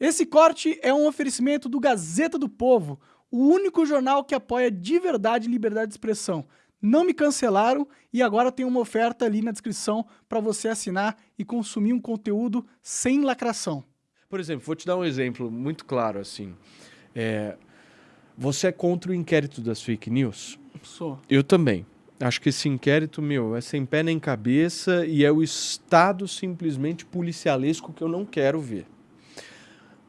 Esse corte é um oferecimento do Gazeta do Povo, o único jornal que apoia de verdade liberdade de expressão. Não me cancelaram e agora tem uma oferta ali na descrição para você assinar e consumir um conteúdo sem lacração. Por exemplo, vou te dar um exemplo muito claro assim. É, você é contra o inquérito das fake news? Sou. Eu também. Acho que esse inquérito, meu, é sem pé nem cabeça e é o estado simplesmente policialesco que eu não quero ver.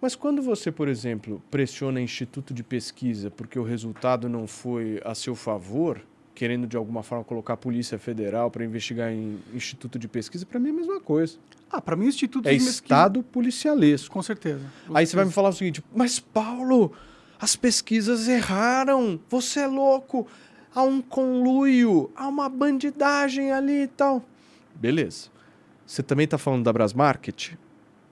Mas quando você, por exemplo, pressiona instituto de pesquisa porque o resultado não foi a seu favor, querendo de alguma forma colocar a Polícia Federal para investigar em instituto de pesquisa, para mim é a mesma coisa. Ah, para mim o instituto é de estado policialesco. Com certeza. Com Aí certeza. você vai me falar o seguinte: "Mas Paulo, as pesquisas erraram. Você é louco. Há um conluio, há uma bandidagem ali e tal." Beleza. Você também está falando da Brasmarket,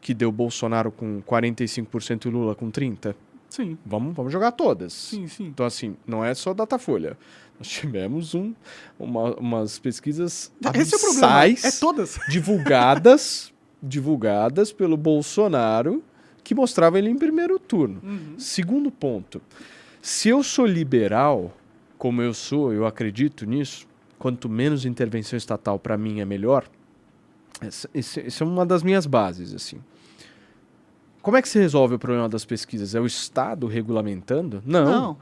que deu Bolsonaro com 45% e Lula com 30? Sim, Vamos, vamos jogar todas. sim, sim. Então, assim, não é só Datafolha. Nós tivemos um, uma- umas pesquisas Esse é o problema. É todas. divulgadas, divulgadas pelo Bolsonaro, que mostrava ele em primeiro turno. Uhum. Segundo ponto, se eu sou liberal, como eu sou, eu acredito nisso, quanto menos intervenção estatal para mim é melhor. Essa, esse- essa é uma das minhas bases, assim. Como é que se resolve o problema das pesquisas? É o Estado regulamentando? Não. Não.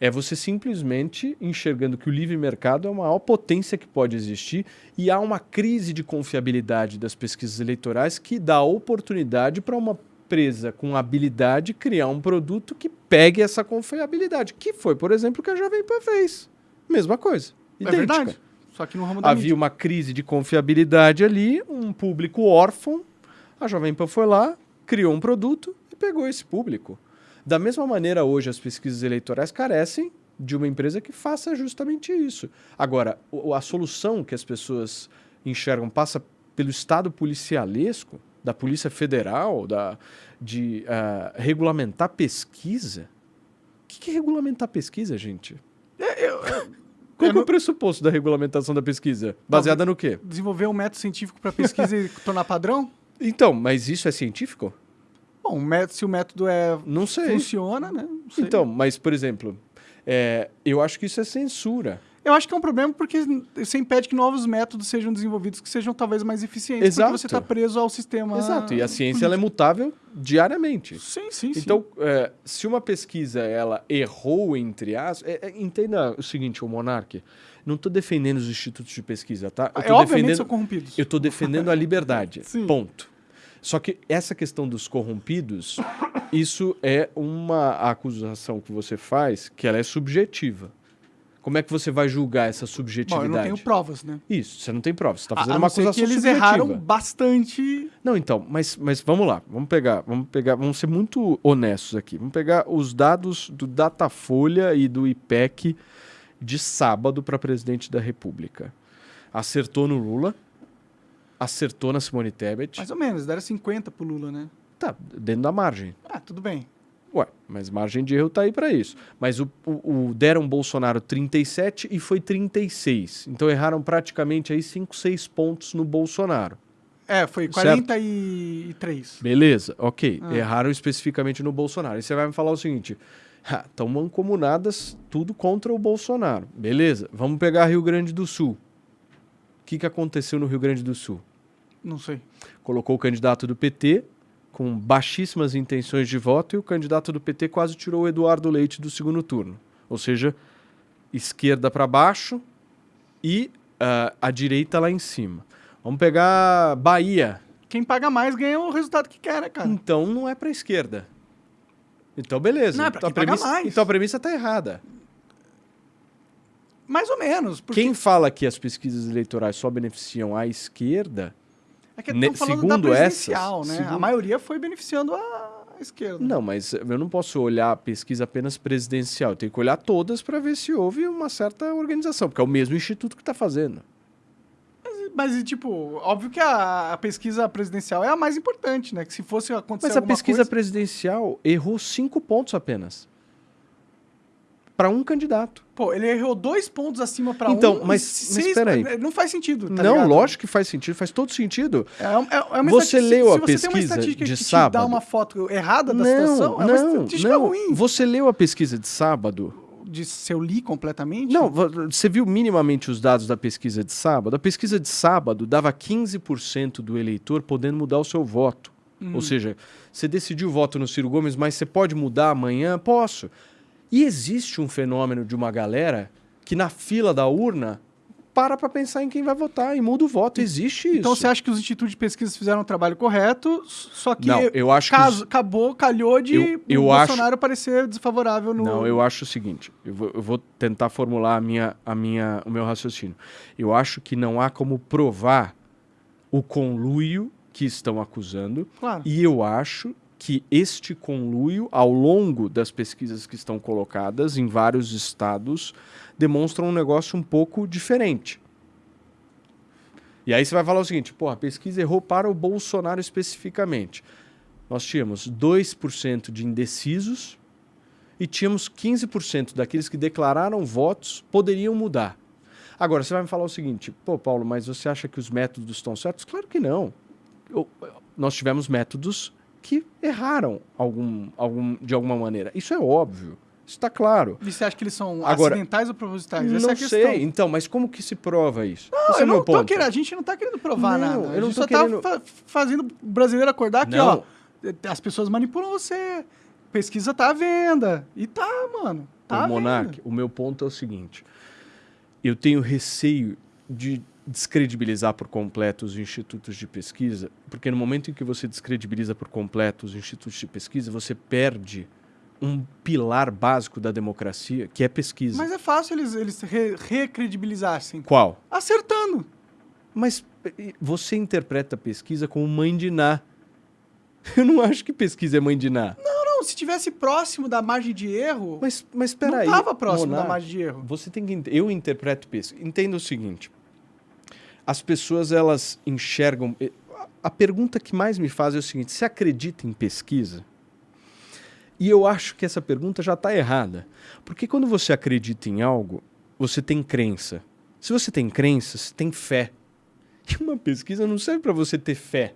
É você simplesmente enxergando que o livre mercado é a maior potência que pode existir e há uma crise de confiabilidade das pesquisas eleitorais que dá oportunidade para uma empresa com habilidade criar um produto que pegue essa confiabilidade, que foi, por exemplo, o que a Jovem Pan fez. Mesma coisa. É idêntica. verdade. Só que no ramo da Havia mídia. uma crise de confiabilidade ali, um público órfão. A Jovem Pan foi lá, criou um produto e pegou esse público. Da mesma maneira, hoje as pesquisas eleitorais carecem de uma empresa que faça justamente isso. Agora, a solução que as pessoas enxergam passa pelo Estado policialesco, da Polícia Federal, da, de ah, regulamentar pesquisa. O que que é regulamentar pesquisa, gente? Qual é eu não- o pressuposto da regulamentação da pesquisa? Baseada no quê? Desenvolver um método científico para pesquisa e tornar padrão? Então, mas isso é científico? Bom, se o método é, Não sei. funciona, né? Sei. Então, mas, por exemplo, é, eu acho que isso é censura. Eu acho que é um problema porque você impede que novos métodos sejam desenvolvidos que sejam talvez mais eficientes. Exato. Porque você está preso ao sistema. Exato. E a ciência ela é mutável diariamente. Sim, sim, sim. Então, é, se uma pesquisa ela errou entre as, é, é, entenda o seguinte, o Monark, não estou defendendo os institutos de pesquisa, tá? Eu é, tô obviamente defendendo, são corrompidos. eu estou defendendo a liberdade. Sim. Ponto. Só que essa questão dos corrompidos, isso é uma acusação que você faz que ela é subjetiva. Como é que você vai julgar essa Bom, subjetividade? eu não tenho provas, né? Isso, você não tem prova, você está A- fazendo a uma não ser acusação que eles subjetiva. erraram bastante. Não, então, mas, mas vamos lá, vamos pegar, vamos pegar, vamos ser muito honestos aqui. Vamos pegar os dados do Datafolha e do IPEC de sábado para presidente da República. Acertou no Lula, acertou na Simone Tebet. Mais ou menos, deram 50 pro Lula, né? Tá, dentro da margem. Ah, tudo bem. Ué, mas margem de erro tá aí para isso. Mas o, o, o deram Bolsonaro 37 e foi 36. Então erraram praticamente aí 5, 6 pontos no Bolsonaro. É, foi Certo. 43. Beleza, ok. Ah. Erraram especificamente no Bolsonaro. E você vai me falar o seguinte: estão mancomunadas tudo contra o Bolsonaro. Beleza, vamos pegar Rio Grande do Sul. O que, que aconteceu no Rio Grande do Sul? Não sei. Colocou o candidato do PT com baixíssimas intenções de voto e o candidato do PT quase tirou o Eduardo Leite do segundo turno. Ou seja, esquerda para baixo e ah, a direita lá em cima. Vamos pegar Bahia. Quem paga mais ganha o resultado que quer, né, cara? Então não é para a esquerda. Então beleza. Não, é pra então, a premissa, mais. então a premissa está errada. Mais ou menos. Porque Quem fala que as pesquisas eleitorais só beneficiam a esquerda, é que ne- segundo essas, né? A segundo- maioria foi beneficiando a esquerda. não, mas eu não posso olhar a pesquisa apenas presidencial. Eu tenho que olhar todas para ver se houve uma certa organização, porque é o mesmo instituto que está fazendo. Mas, tipo, óbvio que a, a pesquisa presidencial é a mais importante, né? Que se fosse acontecer Mas a pesquisa coisa... presidencial errou cinco pontos apenas. Para um candidato. Pô, ele errou dois pontos acima para um. Então, mas- peraí. Não faz sentido. tá não, ligado? lógico que faz sentido, faz todo sentido. É, é- é uma Você leu se a você tem uma pesquisa de que sábado? dá uma foto errada da não, situação, é uma estatística não. ruim. Você leu a pesquisa de sábado? De se eu li completamente? Não, vo- você viu minimamente os dados da pesquisa de sábado? A pesquisa de sábado dava 15% do eleitor podendo mudar o seu voto. Hum. Ou seja, você decidiu o voto no Ciro Gomes, mas você pode mudar amanhã? Posso. E existe um fenômeno de uma galera que na fila da urna para para pensar em quem vai votar e muda o voto. Existe isso. Então você acha que os institutos de pesquisa fizeram o trabalho correto, só que Não, eu acho que caso, os- acabou, calhou de Eu- eu o acho- Bolsonaro parecer desfavorável no... Não, eu acho o seguinte, eu vou, eu vou tentar formular a minha, a minha, o meu raciocínio. Eu acho que não há como provar o conluio que estão acusando Claro. e eu acho que este conluio, ao longo das pesquisas que estão colocadas em vários estados, demonstram um negócio um pouco diferente. E aí você vai falar o seguinte, pô, a pesquisa errou para o Bolsonaro especificamente. Nós tínhamos 2% de indecisos e tínhamos 15% daqueles que declararam votos poderiam mudar. Agora, você vai me falar o seguinte, pô, Paulo, mas você acha que os métodos estão certos? Claro que não. Eu- nós tivemos métodos que erraram algum, algum, de alguma maneira. Isso é óbvio. Isso está claro. E você acha que eles são Agora, acidentais ou propositais? Essa é não a questão. sei. Então, mas como que se prova isso? Não, Esse é eu o meu não tô ponto. querendo, a gente não tá querendo provar Não, nada. eu A gente só querendo- tá fa- fazendo o brasileiro acordar que, Não. ó, as pessoas manipulam você. Pesquisa tá à venda. E tá, mano. Tá à Monark, o meu ponto é o seguinte. Eu tenho receio de descredibilizar por completo os institutos de pesquisa, porque no momento em que você descredibiliza por completo os institutos de pesquisa, você perde um pilar básico da democracia, que é pesquisa. Mas é fácil eles, eles re recredibilizassem. Qual? Acertando. Mas você interpreta a pesquisa como mãe de Ná. Eu não acho que pesquisa é mãe de Ná. Não, não, se tivesse próximo da margem de erro, Mas, mas não peraí. tava próximo da Monark, margem de erro. Você tem que eu interpreto pesquisa. Entenda o seguinte: as pessoas elas enxergam. A pergunta que mais me faz é o seguinte: você acredita em pesquisa? E eu acho que essa pergunta já está errada, porque quando você acredita em algo, você tem crença. Se você tem crença, você tem fé. E uma pesquisa não serve para você ter fé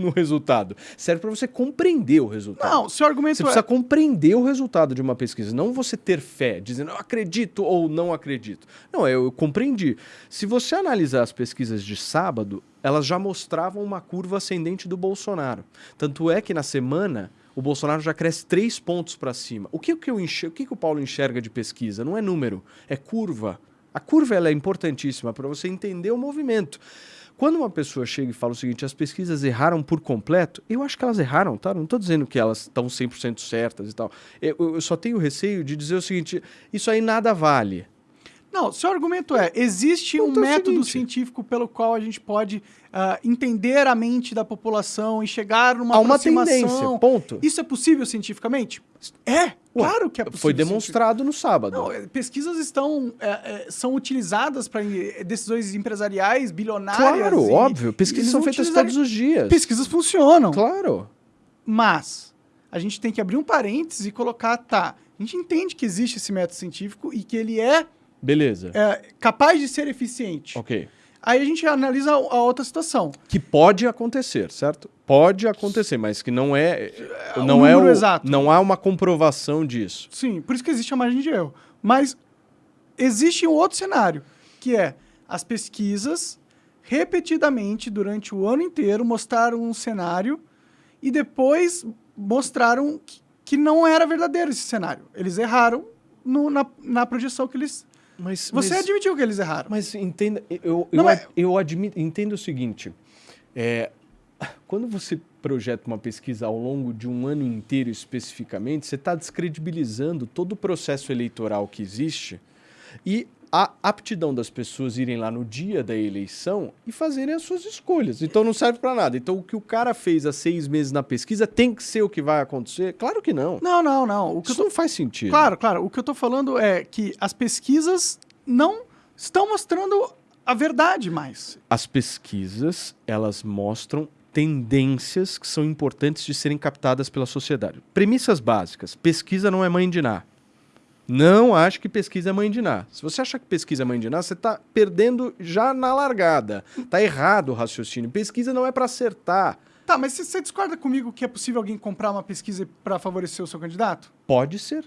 no resultado, serve para você compreender o resultado. Não, seu argumento Você é... precisa compreender o resultado de uma pesquisa, não você ter fé, dizendo eu acredito ou não acredito. Não, eu, eu compreendi. Se você analisar as pesquisas de sábado, elas já mostravam uma curva ascendente do Bolsonaro. Tanto é que na semana o Bolsonaro já cresce três pontos para cima. O que, que eu enxer... o que, que o Paulo enxerga de pesquisa? Não é número, é curva. A curva ela é importantíssima para você entender o movimento. Quando uma pessoa chega e fala o seguinte, as pesquisas erraram por completo, eu acho que elas erraram, tá? Não estou dizendo que elas estão 100% certas e tal. Eu, eu- só tenho receio de dizer o seguinte, isso aí nada vale. Não, seu argumento é: existe um Ponto é método seguinte. científico pelo qual a gente pode ah, entender a mente da população e chegar numa Há uma tendência, ponto. Isso é possível cientificamente? É, claro que é possível. Foi demonstrado no sábado. Não, é, pesquisas estão é, é, são utilizadas para decisões empresariais bilionárias. claro, e- óbvio. Pesquisas são feitas utilizar- todos os dias. Pesquisas funcionam, Claro. mas a gente tem que abrir um parênteses e colocar, tá? A gente entende que existe esse método científico e que ele é, Beleza. é, capaz de ser eficiente. Ok. Aí a gente analisa a outra situação. Que pode acontecer, certo? Pode acontecer, mas que não é, o não é o, exato. não há uma comprovação disso. Sim, por isso que existe a margem de erro. Mas existe um outro cenário, que é as pesquisas repetidamente durante o ano inteiro mostraram um cenário e depois mostraram que, que não era verdadeiro esse cenário. Eles erraram no- na, na projeção que eles. Mas, Você mas- admitiu que eles erraram. Mas entenda, eu, Não, eu, mas- eu admito, entendo o seguinte: é, quando você projeta uma pesquisa ao longo de um ano inteiro especificamente, você está descredibilizando todo o processo eleitoral que existe e a aptidão das pessoas irem lá no dia da eleição e fazerem as suas escolhas. Então não serve para nada. Então o que o cara fez há seis meses na pesquisa tem que ser o que vai acontecer? Claro que não. Não, não, não. O que Isso tô não faz sentido. Claro, claro. O que eu tô falando é que as pesquisas não estão mostrando a verdade mais. As pesquisas, elas mostram tendências que são importantes de serem captadas pela sociedade. Premissas básicas. Pesquisa não é mãe de Ná. Não acho que pesquisa é mãe de Ná. Se você acha que pesquisa é mãe de Ná, você está perdendo já na largada. Tá errado o raciocínio. Pesquisa não é para acertar. Tá, mas você- discorda comigo que é possível alguém comprar uma pesquisa para favorecer o seu candidato? Pode ser.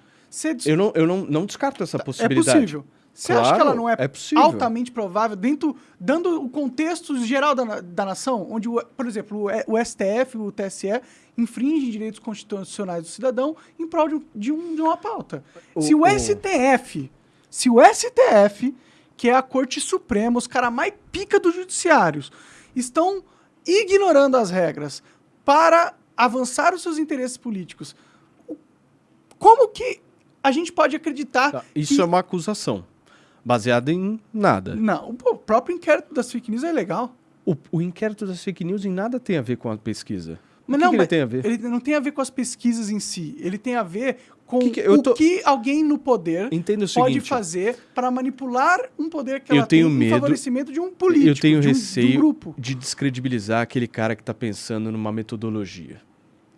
Dis- Eu não, eu não, não descarto essa é possibilidade. possível. Você acha que Claro, ela não é, é altamente provável, dentro, dando o contexto geral da, da nação, onde, o- por exemplo, o, o STF, o TSE, infringem direitos constitucionais do cidadão em prol de, um- de um- de uma pauta. O- se o, STF, se o STF, que é a Corte Suprema, os caras mais pica dos judiciários, estão ignorando as regras para avançar os seus interesses políticos, como que a gente pode acreditar Tá, Isso que é uma acusação. Baseada em nada. não, o próprio inquérito das fake news é legal. O, o inquérito das fake news em nada tem a ver com a pesquisa. Mas que não, que mas ele tem a ver? Ele não tem a ver com as pesquisas em si. Ele tem a ver com Que que- o tô- que alguém no poder pode seguinte. fazer para manipular um poder que Eu ela tenho tem medo- em favorecimento de um político, eu tenho de um, de um receio grupo. de descredibilizar aquele cara que está pensando numa metodologia.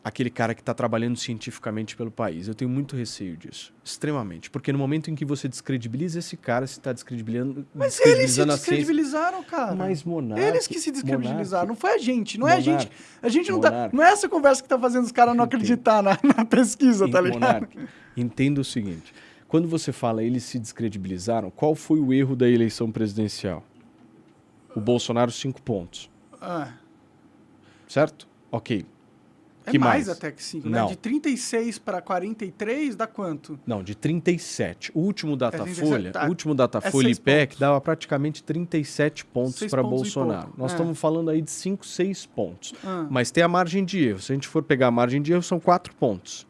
Aquele cara que está trabalhando cientificamente pelo país. Eu tenho muito receio disso. Extremamente. Porque no momento em que você descredibiliza esse cara, você está descredibilizando, Mas eles se descredibilizando a ciência. descredibilizaram, cara. Mas Monark... Eles que se descredibilizaram, não foi a gente, não é a gente. A gente não tá. Monark. Não é essa conversa que tá fazendo os caras não acreditar na, na pesquisa, tá ligado? Monark, entenda o seguinte. Quando você fala eles se descredibilizaram, qual foi o erro da eleição presidencial? O Bolsonaro, cinco pontos. Ah, Certo? Ok. É Que mais, mais? até que 5, né? Não. De 36 para 43 dá quanto? Não, de 37. O último Datafolha, 37, tá. o último Datafolha É IPEC pontos. dava praticamente 37 pontos para Bolsonaro. Nós é. estamos falando aí de 5, 6 pontos. Ah. Mas tem a margem de erro. Se a gente for pegar a margem de erro, são 4 pontos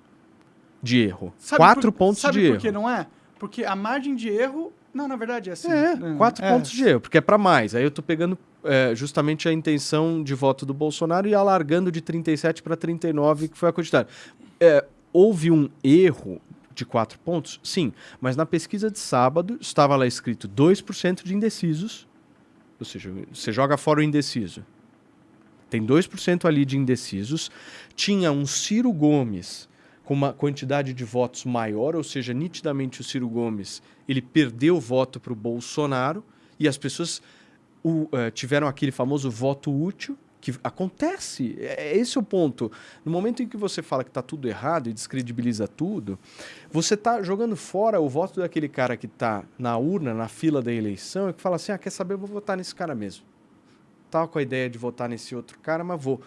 de erro. Sabe 4 por- pontos sabe de por erro. que não é? Porque a margem de erro. Não, na verdade é assim. É, né? quatro É. pontos de erro, porque é para mais. Aí eu tô pegando é, justamente a intenção de voto do Bolsonaro e alargando de 37 para 39, que foi a quantidade. É, houve um erro de quatro pontos? Sim, mas na pesquisa de sábado estava lá escrito 2% de indecisos, ou seja, você joga fora o indeciso. Tem 2% ali de indecisos. Tinha um Ciro Gomes com uma quantidade de votos maior, ou seja, nitidamente o Ciro Gomes ele perdeu voto para o Bolsonaro e as pessoas o, eh, tiveram aquele famoso voto útil que acontece. É, é esse o ponto. No momento em que você fala que está tudo errado e descredibiliza tudo, você está jogando fora o voto daquele cara que está na urna, na fila da eleição, e que fala assim: ah, quer saber, eu vou votar nesse cara mesmo. Tava com a ideia de votar nesse outro cara, mas vou.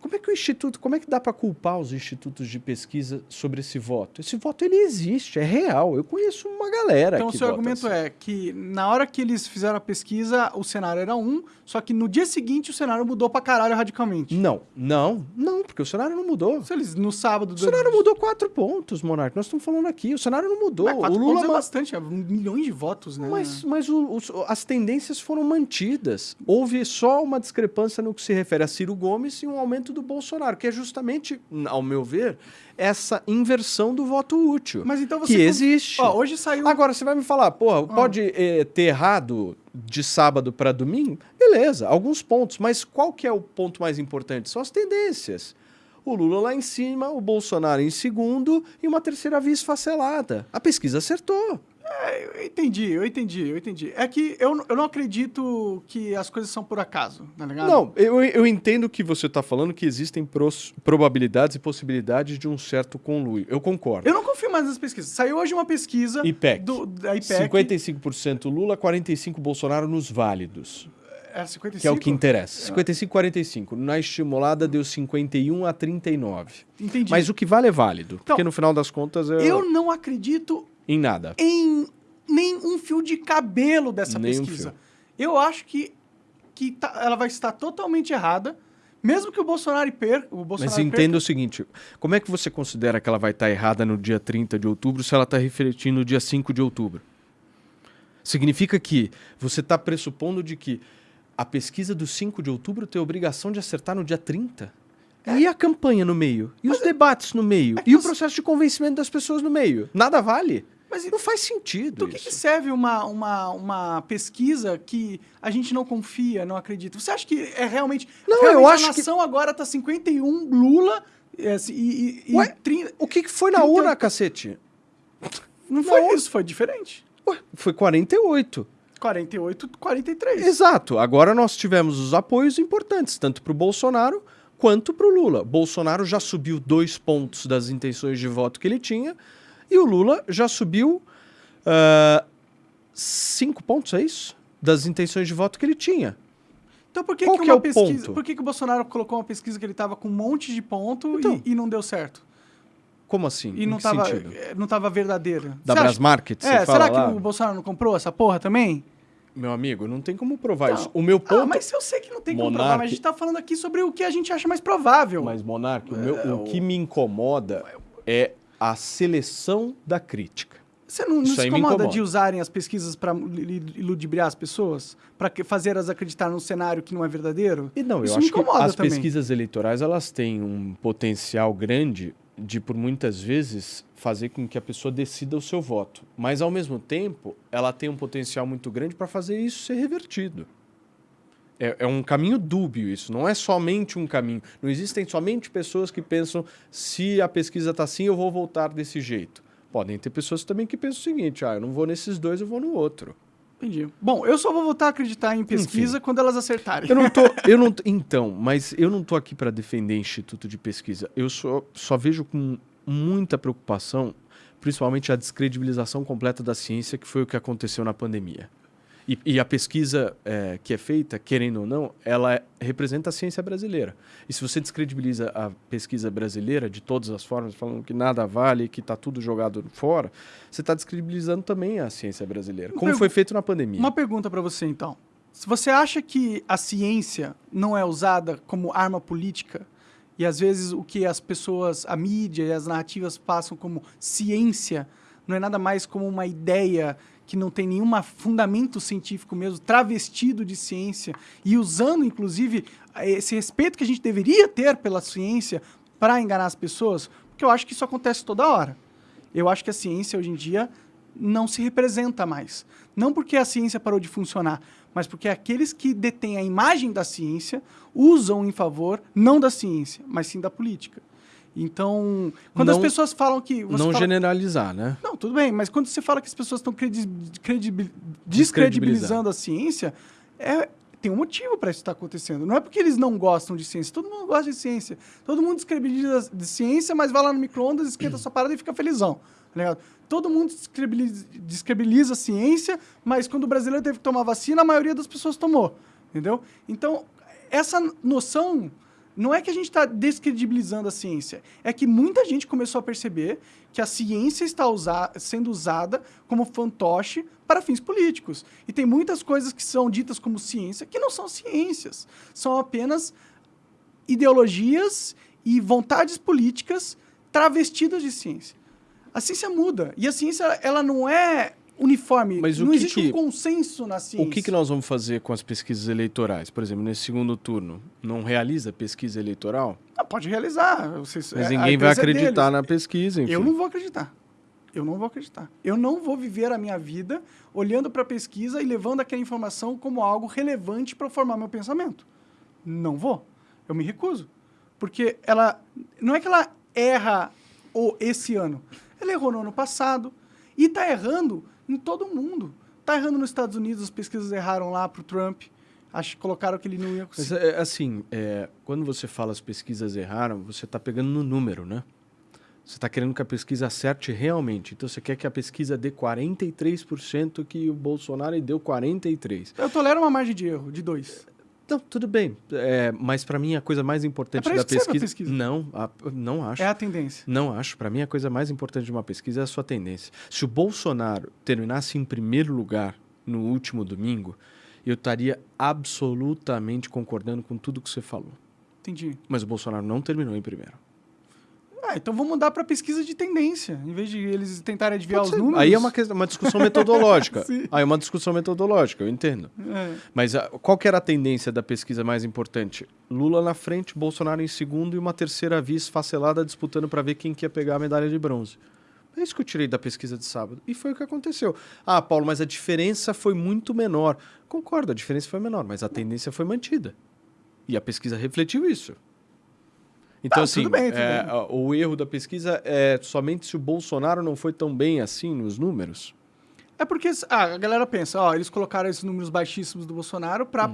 Como é que o instituto, como é que dá para culpar os institutos de pesquisa sobre esse voto? Esse voto ele existe, é real. Eu conheço uma galera Então, o seu argumento assim. é que na hora que eles fizeram a pesquisa, o cenário era um, só que no dia seguinte o cenário mudou pra caralho radicalmente. Não, não, não, porque o cenário não mudou. Se eles, no sábado... O cenário mudou quatro pontos, Monark. Nós estamos falando aqui. O cenário não mudou. Mas quatro o Lula pontos é bastante, é milhões de votos, né? Mas, mas o- os- as tendências foram mantidas. Houve só uma discrepância no que se refere a Ciro Gomes e um aumento do Bolsonaro, que é justamente, ao meu ver, essa inversão do voto útil. Mas então você... que existe. Ó, hoje saiu... Agora, você vai me falar, porra, pode eh, ter errado de sábado para domingo? Beleza, alguns pontos. Mas qual que é o ponto mais importante? São as tendências. O Lula lá em cima, o Bolsonaro em segundo e uma terceira via esfacelada. A pesquisa acertou. Eu entendi, eu entendi, eu entendi. É que eu, eu não acredito que as coisas são por acaso, tá ligado? Não, eu, eu entendo que você está falando que existem pros- probabilidades e possibilidades de um certo conluio. Eu concordo. Eu não confio mais nas pesquisas. Saiu hoje uma pesquisa IPEC. do, da IPEC. 55% Lula, 45% Bolsonaro nos válidos. É 55? Que é o que interessa. 55 45. Na estimulada deu 51 a 39. Entendi. Mas o que vale é válido. Então, porque no final das contas é Eu não acredito em nada. em nem um fio de cabelo dessa Nem pesquisa. Eu acho que, que tá- ela vai estar totalmente errada, mesmo que o Bolsonaro perca. O Bolsonaro Mas entenda o seguinte: como é que você considera que ela vai estar errada no dia 30 de outubro se ela está refletindo no dia 5 de outubro? Significa que você está pressupondo de que a pesquisa do 5 de outubro tem a obrigação de acertar no dia 30? E a campanha no meio? E os debates no meio? é e o você- processo de convencimento das pessoas no meio? Nada vale? Mas Não faz sentido Do que, que isso. serve uma, uma, uma pesquisa que a gente não confia, não acredita? Você acha que é realmente. Não, realmente eu a acho que- nação agora tá 51 Lula é, e, e, e Ué, 30 O que, que foi na 38. urna, cacete? Não foi Não. isso, foi diferente. Ué, foi 48. 48, 43. Exato. Agora nós tivemos os apoios importantes, tanto para o Bolsonaro quanto para o Lula. Bolsonaro já subiu dois pontos das intenções de voto que ele tinha e o Lula já subiu ah, cinco pontos, é isso? Das intenções de voto que ele tinha. Então por que, Qual que que uma é o pesquisa. ponto? Por que, que o Bolsonaro colocou uma pesquisa que ele tava com um monte de ponto Então. e, e não deu certo? Como assim? E Em não que tava, sentido? eh, não tava verdadeira. Da Brasmarket, É, será lá? que o Bolsonaro não comprou essa porra também? Meu amigo, não tem como provar Não. isso. O meu ponto... Ah, mas eu sei que não tem como Monark- provar, mas a gente tá falando aqui sobre o que a gente acha mais provável. Mas, Monark, o, meu- o que me incomoda é a seleção da crítica. Você não, não se incomoda incomoda. de usarem as pesquisas para iludibriar as pessoas? Para fazer elas acreditar num cenário que não é verdadeiro? E não, Isso eu acho que as também. pesquisas eleitorais elas têm um potencial grande de, por muitas vezes, fazer com que a pessoa decida o seu voto. Mas, ao mesmo tempo, ela tem um potencial muito grande para fazer isso ser revertido. É, é um caminho dúbio isso, não é somente um caminho. Não existem somente pessoas que pensam se a pesquisa está assim, eu vou votar desse jeito. Podem ter pessoas também que pensam o seguinte, ah, eu não vou nesses dois, eu vou no outro. Entendi. Bom, eu só vou voltar a acreditar em pesquisa quando elas acertarem. Eu não tô, eu não, então, mas eu não tô aqui para defender instituto de pesquisa. Eu só, só vejo com muita preocupação, principalmente a descredibilização completa da ciência, que foi o que aconteceu na pandemia. E, e a pesquisa é, que é feita, querendo ou não, ela é- representa a ciência brasileira. E se você descredibiliza a pesquisa brasileira de todas as formas, falando que nada vale, que está tudo jogado fora, você está descredibilizando também a ciência brasileira, como foi feito na pandemia. Uma pergunta para você, então. Se você acha que a ciência não é usada como arma política, e às vezes o que as pessoas, a mídia e as narrativas passam como ciência, não é nada mais como uma ideia que não tem nenhum fundamento científico mesmo, travestido de ciência, e usando, inclusive, esse respeito que a gente deveria ter pela ciência para enganar as pessoas, porque eu acho que isso acontece toda hora. Eu acho que a ciência hoje em dia não se representa mais. Não porque a ciência parou de funcionar, mas porque aqueles que detêm a imagem da ciência usam em favor não da ciência, mas sim da política. Então, quando as Não- pessoas falam que... não fala- generalizar, né? não, tudo bem, mas quando você fala que as pessoas estão credi- credibil- Descredibilizando. a ciência, é, tem um motivo para isso estar acontecendo. Não é porque eles não gostam de ciência, todo mundo gosta de ciência. Todo mundo descredibiliza de ciência, mas vai lá no micro-ondas, esquenta sua parada e fica felizão. tá? Todo mundo descredibiliza, descredibiliza a ciência, mas quando o brasileiro teve que tomar vacina, a maioria das pessoas tomou. Entendeu? Então, essa noção não é que a gente está descredibilizando a ciência, é que muita gente começou a perceber que a ciência está usa- sendo usada como fantoche para fins políticos. E tem muitas coisas que são ditas como ciência que não são ciências, são apenas ideologias e vontades políticas travestidas de ciência. A ciência muda e a ciência ela não é uniforme, Mas o não que existe que- um consenso na ciência. O que, que nós vamos fazer com as pesquisas eleitorais? Por exemplo, nesse segundo turno, não realiza pesquisa eleitoral? Ah, pode realizar. Vocês, Mas é- ninguém vai acreditar deles. na pesquisa, enfim. Eu não vou acreditar. Eu não vou acreditar. Eu não vou viver a minha vida olhando para a pesquisa e levando aquela informação como algo relevante para formar meu pensamento. Não vou. Eu me recuso. Porque ela. Não é que ela erra o, esse ano. Ela errou no ano passado e está errando em todo mundo. Está errando nos Estados Unidos, as pesquisas erraram lá para o Trump. Acho que colocaram que ele não ia Mas, conseguir. é, assim, é, quando você fala as pesquisas erraram, você está pegando no número, né? Você está querendo que a pesquisa acerte realmente. Então, você quer que a pesquisa dê 43% que o Bolsonaro deu 43%. Eu tolero uma margem de erro de dois. Não, tudo bem. É, mas para mim, a coisa mais importante É da pesquisa... pesquisa. Não, a- não acho. É a tendência. Não acho. Para mim, a coisa mais importante de uma pesquisa é a sua tendência. Se o Bolsonaro terminasse em primeiro lugar no último domingo, eu estaria absolutamente concordando com tudo que você falou. Entendi. Mas o Bolsonaro não terminou em primeiro. Ah, então vamos mudar para pesquisa de tendência, em vez de eles tentarem adivinhar os números. Aí é uma, questão- uma discussão metodológica. Aí é uma discussão metodológica, eu entendo. É. Mas ah, qual que era a tendência da pesquisa mais importante? Lula na frente, Bolsonaro em segundo e uma terceira via esfacelada disputando para ver quem que ia pegar a medalha de bronze. É isso que eu tirei da pesquisa de sábado. E foi o que aconteceu. Ah, Paulo, mas a diferença foi muito menor. Concordo, a diferença foi menor, mas a tendência foi mantida. E a pesquisa refletiu isso. Então, Tá, assim, tudo bem, tudo é, bem. o erro da pesquisa é somente se o Bolsonaro não foi tão bem assim nos números. É porque ah, a galera pensa, ó, eles colocaram esses números baixíssimos do Bolsonaro pra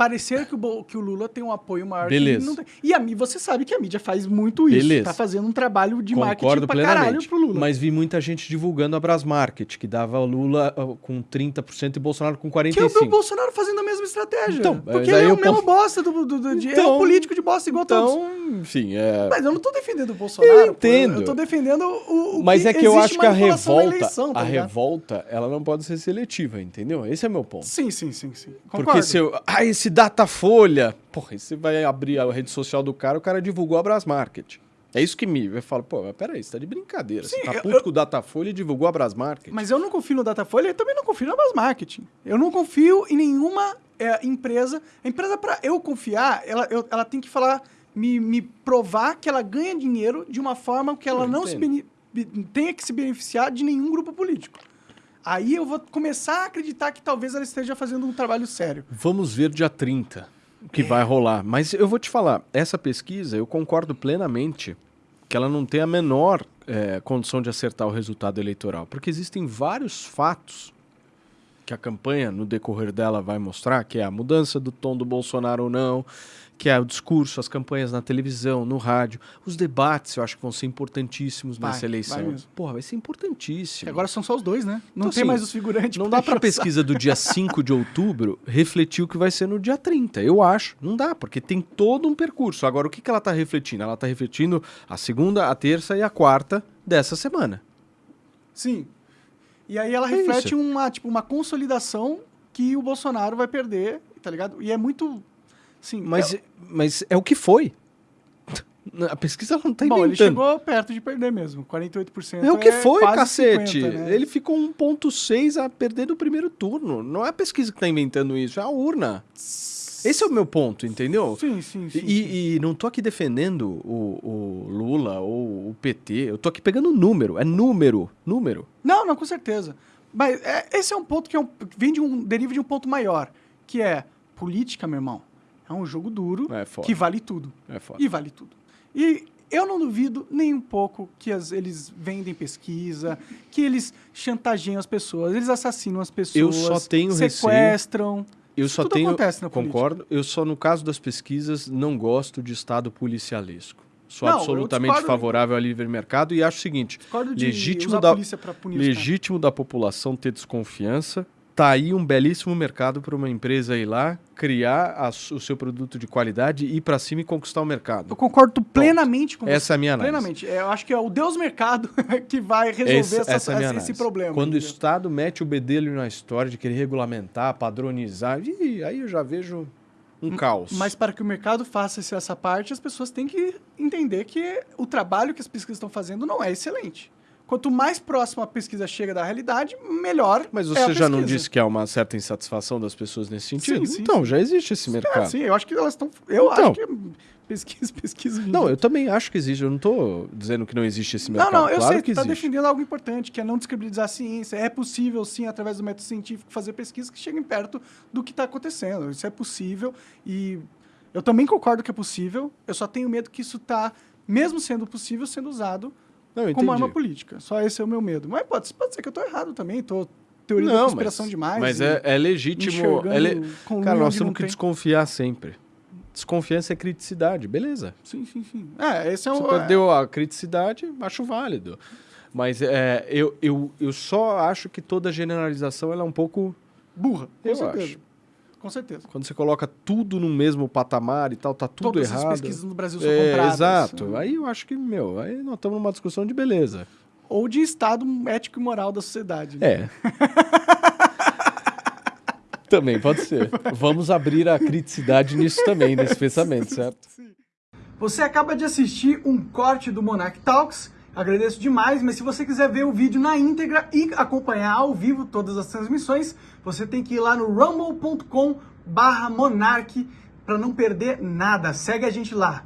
parecer que o, que o Lula tem um apoio maior que. Beleza. ele não tem. E a você sabe que a mídia faz muito isso. Beleza. Tá fazendo um trabalho de marketing Concordo pra caralho pro Lula. Mas vi muita gente divulgando a Brasmarket, que dava o Lula ah, com 30% e Bolsonaro com que é o 45%. Bolsonaro fazendo a mesma estratégia. Então, porque ele é o mesmo bosta do, do, do- de- é Então- um político de bosta igual todos. Então, enfim, é... Mas eu não tô defendendo o Bolsonaro. Eu pô. entendo. Eu tô defendendo o, o Mas é que eu acho que a revolta, eleição, tá a ligado? revolta, ela não pode ser seletiva, entendeu? Esse é meu ponto. Sim, sim, sim, sim. Porque Concordo. se eu. Ah, esse Datafolha. Porra, aí você vai abrir a rede social do cara, o cara divulgou a Brasmarket. É isso que me. Eu falo, pô, mas peraí, você tá de brincadeira. Sim, você tá eu- puto eu- com o Datafolha e divulgou a Brasmarket. Mas eu não confio no Datafolha e também não confio na Base Marketing. Eu não confio em nenhuma é, empresa. A empresa, para eu confiar, ela, eu- ela tem que falar, me, me provar que ela ganha dinheiro de uma forma que ela Eu não tenha que se beneficiar de nenhum grupo político. Aí eu vou começar a acreditar que talvez ela esteja fazendo um trabalho sério. Vamos ver dia 30 o É. que vai rolar. Mas eu vou te falar, essa pesquisa, eu concordo plenamente que ela não tem a menor eh, condição de acertar o resultado eleitoral. Porque existem vários fatos que a campanha, no decorrer dela, vai mostrar, que é a mudança do tom do Bolsonaro ou não, que é o discurso, as campanhas na televisão, no rádio, os debates, eu acho que vão ser importantíssimos Vai, nessa eleição. vai. Porra, vai ser importantíssimo. Agora são só os dois, né? Não Então, tem assim, mais os figurantes. Não dá pra engrossar. pesquisa do dia 5 de outubro refletir o que vai ser no dia 30, eu acho. Não dá, porque tem todo um percurso. Agora, o que, que ela tá refletindo? Ela tá refletindo a segunda, a terça e a quarta dessa semana. Sim. E aí ela É reflete isso. uma, tipo, uma consolidação que o Bolsonaro vai perder, tá ligado? E é muito. Sim, Mas, é- mas é o que foi. A pesquisa não tá Bom, ele inventando. chegou perto de perder mesmo. 48%. É o que foi, quase cacete. 50, né? Ele ficou 1,6 a perder do primeiro turno. Não é a pesquisa que tá inventando isso, é a urna. Esse é o meu ponto, entendeu? Sim, sim, sim. sim. E, e não tô aqui defendendo o, o Lula ou o PT, eu tô aqui pegando número, é número, número. Não, não, com certeza. Mas é, esse é um ponto que é um, vem de um, deriva de um ponto maior, que é política, meu irmão. É um jogo duro É foda. que vale tudo. É foda. E vale tudo. E eu não duvido nem um pouco que as- eles vendem pesquisa, que eles chantageiam as pessoas, eles assassinam as pessoas, Eu só tenho receio- sequestram. Eu Isso só tudo tenho, acontece na política. concordo, eu só no caso das pesquisas não gosto de estado policialesco. Sou Não, absolutamente discordo- favorável ao livre mercado e acho o seguinte, legítimo da, legítimo da população ter desconfiança, tá aí um belíssimo mercado para uma empresa ir lá, criar a o seu produto de qualidade, ir para cima e conquistar o mercado. Eu concordo plenamente com você. Essa é a minha análise. Plenamente. É, Eu acho que é o Deus mercado que vai resolver Esse- essa- essa é esse problema. Quando o entendeu? Estado mete o bedelho na história de querer regulamentar, padronizar, ih, aí eu já vejo um caos. Mas para que o mercado faça essa parte, as pessoas têm que entender que o trabalho que as pesquisas estão fazendo não é excelente. Quanto mais próximo a pesquisa chega da realidade, melhor. Mas é você já não pesquisa. disse que há uma certa insatisfação das pessoas nesse sentido? Sim, sim, então, sim. já existe esse Ah, mercado. sim, eu acho que elas estão. Eu Então. acho que pesquisa, pesquisa. Não, eu também acho que existe. Eu não estou dizendo que não existe esse Não, mercado. não, eu claro sei que está defendendo algo importante, que é não descredibilizar a ciência. É possível, sim, através do método científico, fazer pesquisas que cheguem perto do que está acontecendo. Isso é possível e eu também concordo que é possível. Eu só tenho medo que isso está, mesmo sendo possível, sendo usado Não, como arma política. Só esse é o meu medo. Mas pode, pode ser que eu estou errado também, estou teoria da Não, conspiração mas, demais. Mas é, é legítimo. é le- com Cara, nós temos que tem. desconfiar sempre. Desconfiança é criticidade, beleza. Sim, sim, sim. É, esse é Você um... perdeu a criticidade, acho válido. Mas é, eu, eu, eu só acho que toda generalização ela é um pouco. burra, Eu certeza. acho. Com certeza. Quando você coloca tudo no mesmo patamar e tal, tá tudo Todas errado. as pesquisas no Brasil são É, compradas. exato. Aí eu acho que, meu, aí nós estamos numa discussão de beleza. Ou de estado ético e moral da sociedade. né? É. também, pode ser. Vamos abrir a criticidade nisso também, nesse pensamento, certo? Você acaba de assistir um corte do Monarch Talks. Agradeço demais, mas se você quiser ver o vídeo na íntegra e acompanhar ao vivo todas as transmissões, você tem que ir lá no rumble.com barra monarch para não perder nada. Segue a gente lá.